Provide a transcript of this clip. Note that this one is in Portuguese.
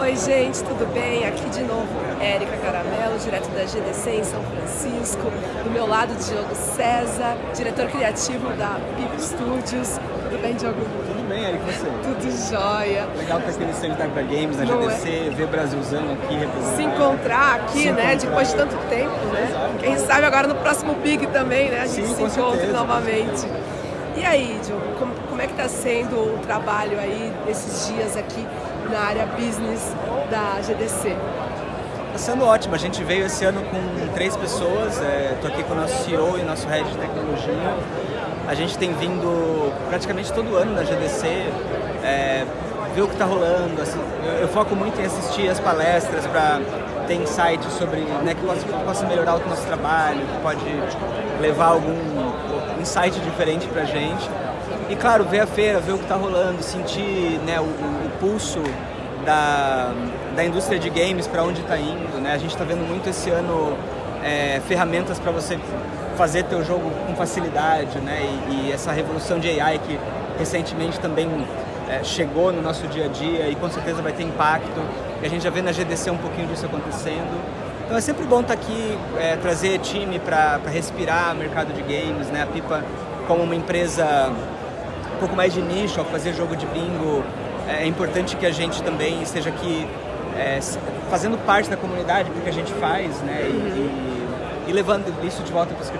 Oi, gente, tudo bem? Aqui de novo, Érica Caramelo, direto da GDC em São Francisco. Do meu lado, Diogo César, diretor criativo da Pip Studios. Tudo bem, Diogo? Tudo bem, Érica, você? Tudo jóia. Legal ter aqui no stand da Hyper Games, na Não GDC, é? ver Brasilzão aqui representado. Se encontrar aqui, Se né, encontrar. depois de tanto tempo, né? Exato. Quem sabe agora no próximo Big também, né? A gente Sim, se encontra certeza, novamente. E aí, Diogo, como, como é que está sendo o trabalho aí desses dias aqui na área business da GDC? Está sendo ótimo, a gente veio esse ano com três pessoas, estou aqui com o nosso CEO e nosso Head de Tecnologia. A gente tem vindo praticamente todo ano na GDC, é, ver o que está rolando. Assim, eu, eu, foco muito em assistir as palestras para ter insights sobre né, que possa melhorar o nosso trabalho, que pode levar algum insight diferente para a gente. E claro, ver a feira, ver o que está rolando, sentir né, o, o, pulso da, da indústria de games para onde está indo. Né? A gente está vendo muito esse ano é, ferramentas para você fazer teu jogo com facilidade, né? E, e, essa revolução de AI que recentemente também é, chegou no nosso dia a dia e com certeza vai ter impacto. E a gente já vê na GDC um pouquinho disso acontecendo. Então é sempre bom estar tá aqui, é, trazer time para respirar o mercado de games, né? A Pipa como uma empresa um pouco mais de nicho, ao fazer jogo de bingo, é importante que a gente também esteja aqui é, fazendo parte da comunidade, porque a gente faz, né? E, e, e levando isso de volta para os